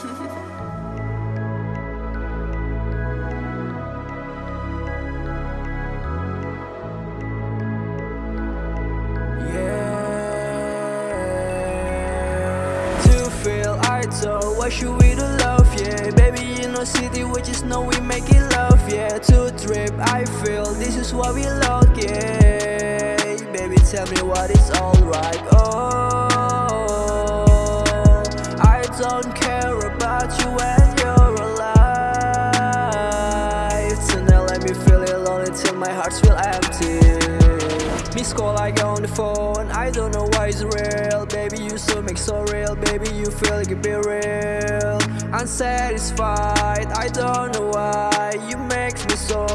Yeah. To feel I told, why should we do love? Yeah, baby, in no city, we just know we make it love. Yeah, to trip, I feel this is what we love. Yeah, baby, tell me what is alright. Oh, Miss call I go on the phone. I don't know why it's real. Baby you so make so real. Baby you feel like it be real. Unsatisfied I don't know why You make me so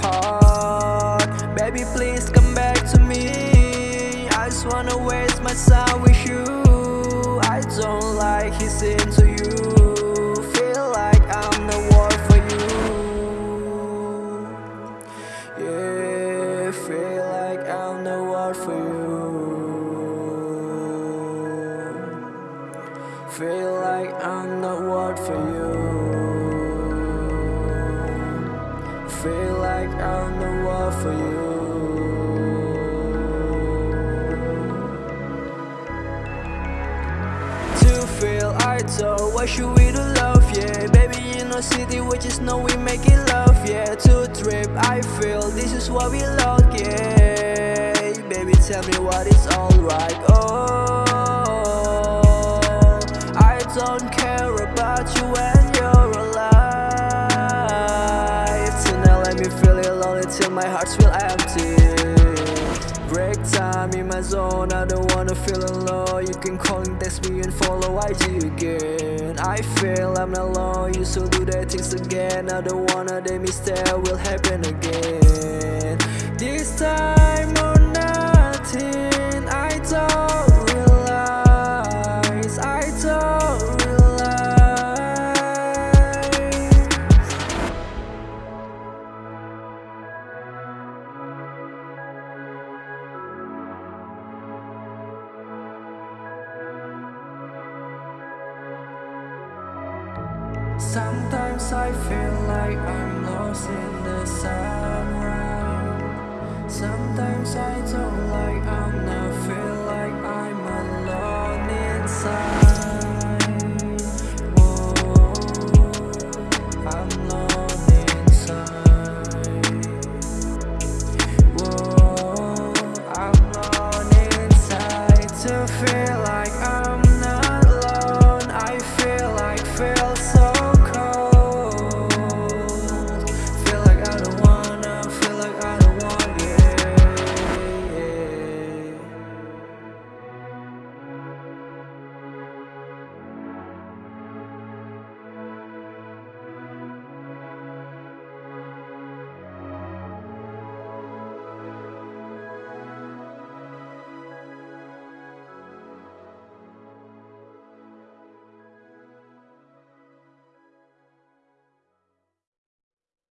hard. Baby please come back to me. I just wanna waste my time with you. I don't like his into you. Feel like I'm the one for you. Yeah, Feel like I'm the one for you. Feel like I'm the one for you. To feel I told, why should we do love? Yeah, baby, in no city, we just know we make it love. Yeah, to trip, I feel this is what we love. Yeah, baby, tell me what is alright. Oh, Let me feel it lonely till my heart feel empty. Break time in my zone, I don't wanna feel alone. You can call and text me and follow IG again. I feel I'm not alone, you still do that things again. I don't wanna that mistake will happen again. This time Sometimes I feel like I'm lost in the sun. Sometimes I don't like I'm not